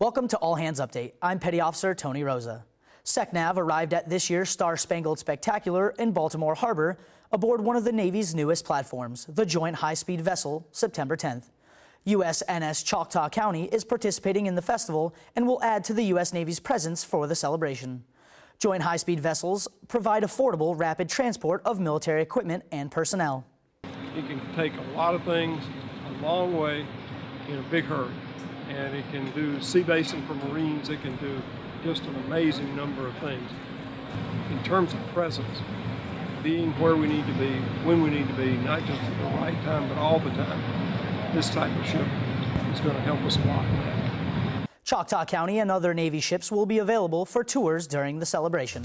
Welcome to All Hands Update. I'm Petty Officer Tony Rosa. SECNAV arrived at this year's Star Spangled Spectacular in Baltimore Harbor aboard one of the Navy's newest platforms, the Joint High Speed Vessel, September 10th. USNS Choctaw County is participating in the festival and will add to the U.S. Navy's presence for the celebration. Joint high speed vessels provide affordable, rapid transport of military equipment and personnel. It can take a lot of things a long way in a big hurry. And it can do sea basing for Marines, it can do just an amazing number of things. In terms of presence, being where we need to be, when we need to be, not just at the right time, but all the time, this type of ship is going to help us a lot. Choctaw County and other Navy ships will be available for tours during the celebration.